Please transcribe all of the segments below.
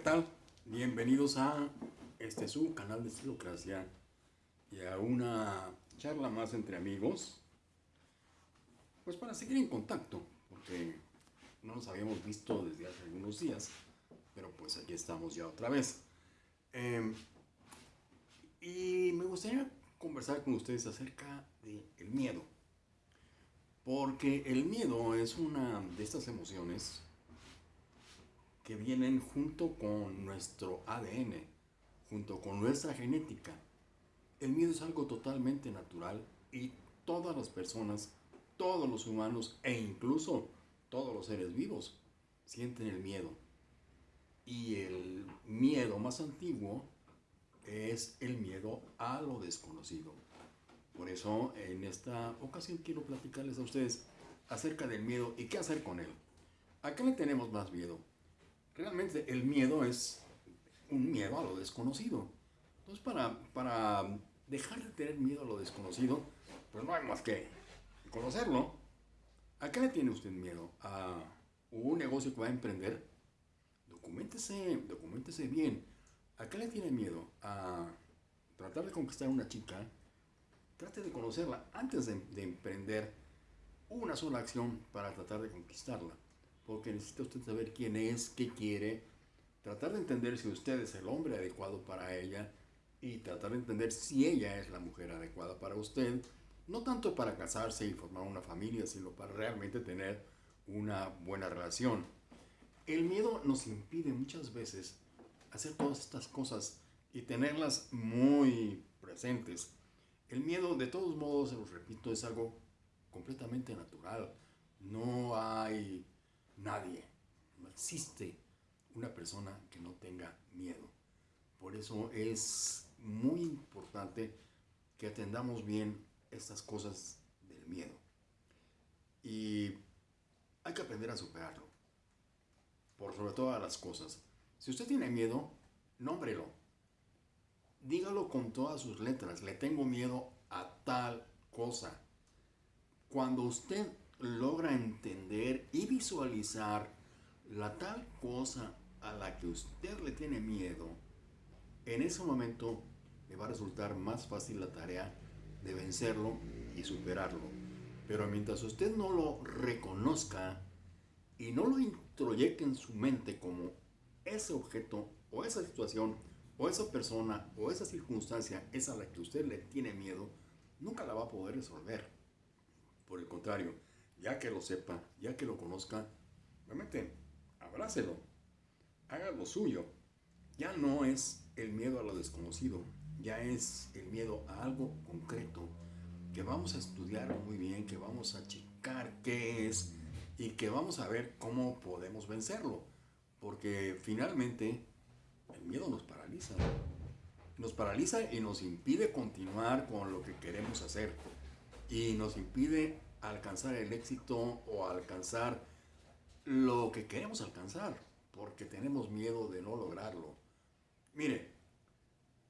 tal? Bienvenidos a este su canal de Estilocracia y a una charla más entre amigos. Pues para seguir en contacto, porque no nos habíamos visto desde hace algunos días, pero pues aquí estamos ya otra vez. Em, y me gustaría conversar con ustedes acerca del miedo. Porque el miedo es una de estas emociones que vienen junto con nuestro ADN, junto con nuestra genética. El miedo es algo totalmente natural y todas las personas, todos los humanos e incluso todos los seres vivos sienten el miedo. Y el miedo más antiguo es el miedo a lo desconocido. Por eso en esta ocasión quiero platicarles a ustedes acerca del miedo y qué hacer con él. ¿A qué le tenemos más miedo? Realmente el miedo es un miedo a lo desconocido. Entonces para, para dejar de tener miedo a lo desconocido, pues no hay más que conocerlo. ¿A qué le tiene usted miedo? ¿A un negocio que va a emprender? Documentese, documentese bien. ¿A qué le tiene miedo? ¿A tratar de conquistar a una chica? Trate de conocerla antes de, de emprender una sola acción para tratar de conquistarla porque necesita usted saber quién es, qué quiere, tratar de entender si usted es el hombre adecuado para ella y tratar de entender si ella es la mujer adecuada para usted, no tanto para casarse y formar una familia, sino para realmente tener una buena relación. El miedo nos impide muchas veces hacer todas estas cosas y tenerlas muy presentes. El miedo, de todos modos, se los repito, es algo completamente natural. No hay Nadie. No existe una persona que no tenga miedo. Por eso es muy importante que atendamos bien estas cosas del miedo. Y hay que aprender a superarlo. Por sobre todas las cosas. Si usted tiene miedo, nómbrelo. Dígalo con todas sus letras. Le tengo miedo a tal cosa. Cuando usted logra entender y visualizar la tal cosa a la que usted le tiene miedo, en ese momento le va a resultar más fácil la tarea de vencerlo y superarlo. Pero mientras usted no lo reconozca y no lo introyecte en su mente como ese objeto o esa situación o esa persona o esa circunstancia es a la que usted le tiene miedo, nunca la va a poder resolver. Por el contrario, ya que lo sepa, ya que lo conozca, realmente abrácelo, haga lo suyo. Ya no es el miedo a lo desconocido, ya es el miedo a algo concreto que vamos a estudiar muy bien, que vamos a checar qué es y que vamos a ver cómo podemos vencerlo. Porque finalmente el miedo nos paraliza. Nos paraliza y nos impide continuar con lo que queremos hacer. Y nos impide alcanzar el éxito o alcanzar lo que queremos alcanzar, porque tenemos miedo de no lograrlo. Mire,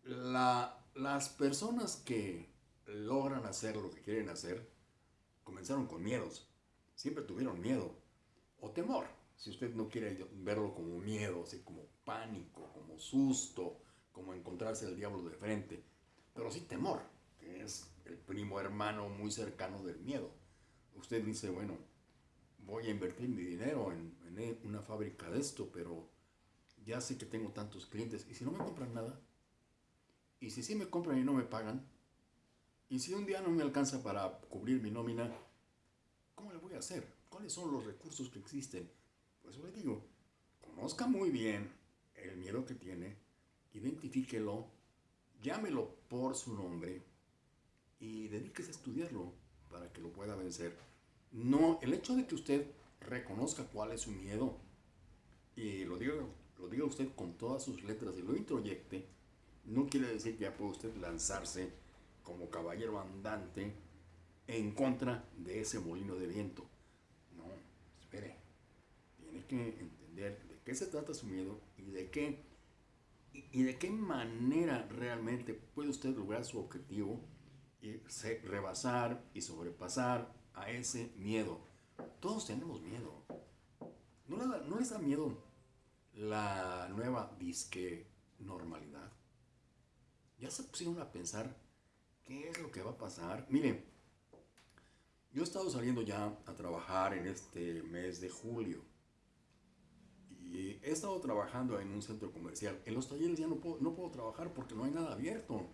las personas que logran hacer lo que quieren hacer, comenzaron con miedos, siempre tuvieron miedo o temor, si usted no quiere verlo como miedo, así como pánico, como susto, como encontrarse el diablo de frente, pero sí temor, que es el primo hermano muy cercano del miedo usted dice, bueno, voy a invertir mi dinero en, una fábrica de esto, pero ya sé que tengo tantos clientes, ¿y si no me compran nada? ¿Y si sí me compran y no me pagan? ¿Y si un día no me alcanza para cubrir mi nómina? ¿Cómo le voy a hacer? ¿Cuáles son los recursos que existen? Pues le digo, conozca muy bien el miedo que tiene, identifíquelo, llámelo por su nombre y dedíquese a estudiarlo para que lo pueda vencer. No, el hecho de que usted reconozca cuál es su miedo y lo diga, lo diga usted con todas sus letras y lo introyecte, no quiere decir que ya puede usted lanzarse como caballero andante en contra de ese molino de viento. No, espere. Tiene que entender de qué se trata su miedo y de qué y de qué manera realmente puede usted lograr su objetivo y rebasar y sobrepasar a ese miedo. Todos tenemos miedo. ¿No, les da miedo la nueva disque normalidad. Ya se pusieron a pensar qué es lo que va a pasar. Miren, yo he estado saliendo ya a trabajar en este mes de julio. Y he estado trabajando en un centro comercial. En los talleres ya no puedo, no puedo trabajar porque no hay nada abierto.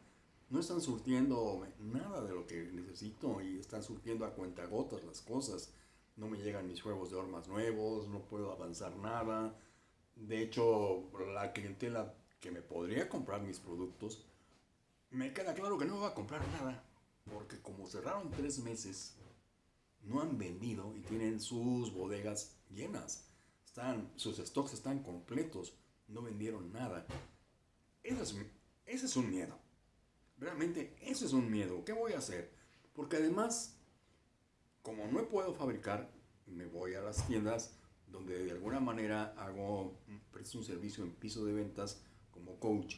No están surtiendo nada de lo que necesito y están surtiendo a cuentagotas las cosas. No me llegan mis juegos de hormas nuevos, no puedo avanzar nada. De hecho, la clientela que me podría comprar mis productos, me queda claro que no va a comprar nada. Porque como cerraron tres meses, no han vendido y tienen sus bodegas llenas. Están, sus stocks están completos, no vendieron nada. Es, ese es un miedo. Realmente eso es un miedo. ¿Qué voy a hacer? Porque además, como no puedo fabricar, me voy a las tiendas donde de alguna manera hago, presto un servicio en piso de ventas como coach.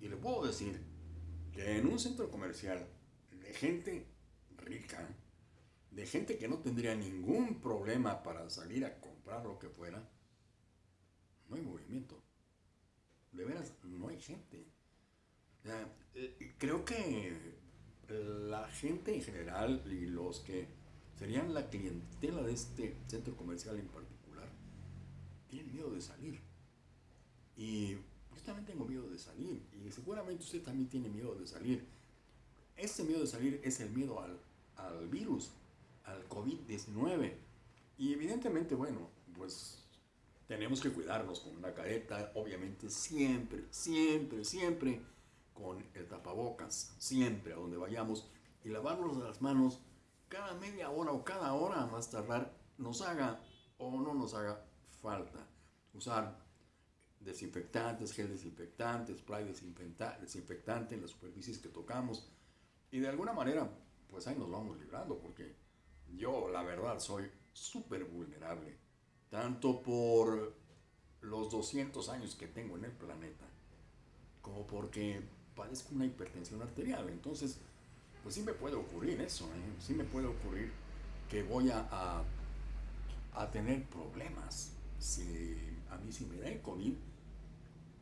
Y le puedo decir que en un centro comercial de gente rica, de gente que no tendría ningún problema para salir a comprar lo que fuera, no hay movimiento. De veras, no hay gente. Eh, creo que la gente en general y los que serían la clientela de este centro comercial en particular, tienen miedo de salir. Y yo también tengo miedo de salir. Y seguramente usted también tiene miedo de salir. Ese miedo de salir es el miedo al, al virus al COVID-19. Y evidentemente, bueno, pues tenemos que cuidarnos con una careta, obviamente siempre, siempre, siempre con el tapabocas, siempre a donde vayamos y lavarnos las manos cada media hora o cada hora más tardar nos haga o no nos haga falta. Usar desinfectantes, gel desinfectante, spray desinfectante en las superficies que tocamos y de alguna manera pues ahí nos vamos librando porque yo, la verdad, soy súper vulnerable, tanto por los 200 años que tengo en el planeta, como porque padezco una hipertensión arterial. Entonces, pues sí me puede ocurrir eso, ¿eh? sí me puede ocurrir que voy a, a, tener problemas. Si a mí si me da el COVID,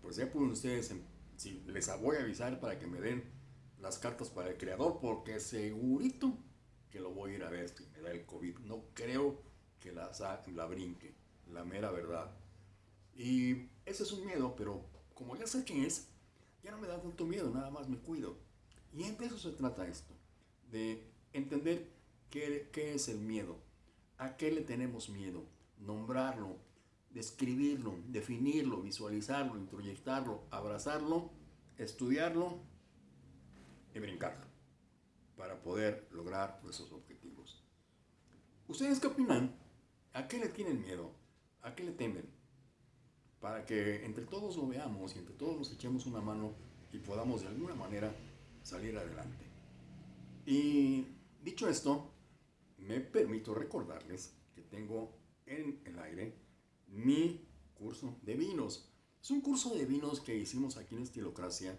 pues ya pueden ustedes, si les voy a avisar para que me den las cartas para el creador, porque segurito que lo voy a ir a ver si me da el COVID. No creo que la, la brinque, la mera verdad. Y ese es un miedo, pero como ya sé quién es, ya no me da tanto miedo, nada más me cuido. Y de eso se trata esto, de entender qué, qué es el miedo, a qué le tenemos miedo, nombrarlo, describirlo, definirlo, visualizarlo, introyectarlo, abrazarlo, estudiarlo y brincarlo para poder lograr nuestros objetivos. ¿Ustedes qué opinan? ¿A qué le tienen miedo? ¿A qué le temen? Para que entre todos lo veamos y entre todos nos echemos una mano y podamos de alguna manera salir adelante. Y dicho esto, me permito recordarles que tengo en el aire mi curso de vinos. Es un curso de vinos que hicimos aquí en Estilocracia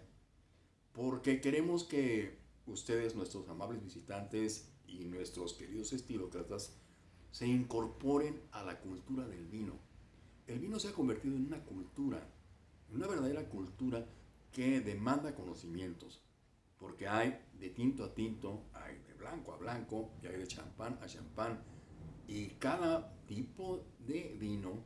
porque queremos que ustedes, nuestros amables visitantes y nuestros queridos estilócratas, se incorporen a la cultura del vino. El vino se ha convertido en una cultura, una verdadera cultura que demanda conocimientos, porque hay de tinto a tinto, hay de blanco a blanco, y hay de champán a champán, y cada tipo de vino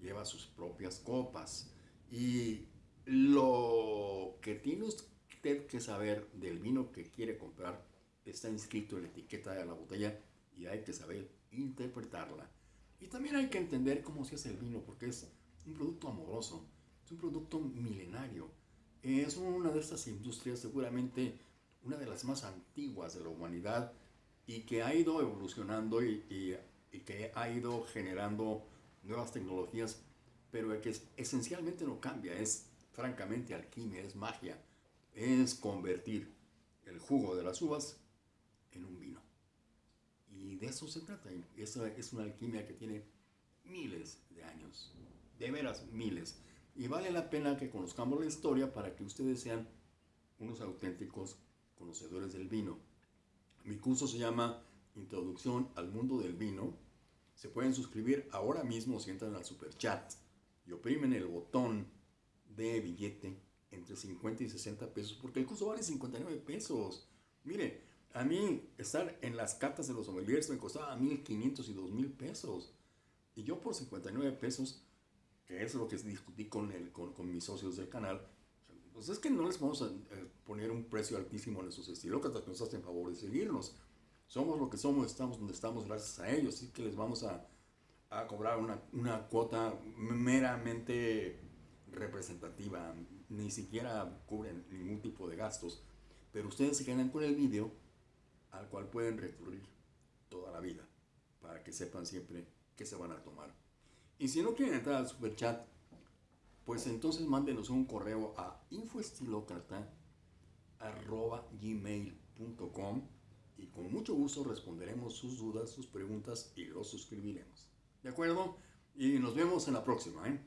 lleva sus propias copas. Y lo que tiene usted que saber del vino que quiere comprar está inscrito en la etiqueta de la botella y hay que saber interpretarla. Y también hay que entender cómo se hace el vino, porque es un producto amoroso, es un producto milenario. Es una de estas industrias, seguramente una de las más antiguas de la humanidad y que ha ido evolucionando y, que ha ido generando nuevas tecnologías, pero que esencialmente no cambia, es francamente alquimia, es magia es convertir el jugo de las uvas en un vino. Y de eso se trata. Esa es una alquimia que tiene miles de años, de veras miles. Y vale la pena que conozcamos la historia para que ustedes sean unos auténticos conocedores del vino. Mi curso se llama Introducción al Mundo del Vino. Se pueden suscribir ahora mismo si entran al super chat y oprimen el botón de billete entre 50 y 60 pesos, porque el curso vale 59 pesos. Mire, a mí estar en las cartas de los sommeliers me costaba 1.500 y 2.000 pesos. Y yo por 59 pesos, que es lo que discutí con, el, con, mis socios del canal, pues es que no les vamos a eh, poner un precio altísimo en esos estilócratas que nos hacen favor de seguirnos. Somos lo que somos, estamos donde estamos gracias a ellos, así que les vamos a, a cobrar una, una cuota meramente representativa, ni siquiera cubren ningún tipo de gastos, pero ustedes se quedan con el vídeo al cual pueden recurrir toda la vida, para que sepan siempre qué se van a tomar. Y si no quieren entrar al super chat, pues entonces mándenos un correo a infoestilocrata.gmail.com y con mucho gusto responderemos sus dudas, sus preguntas y los suscribiremos. ¿De acuerdo? Y nos vemos en la próxima. ¿eh?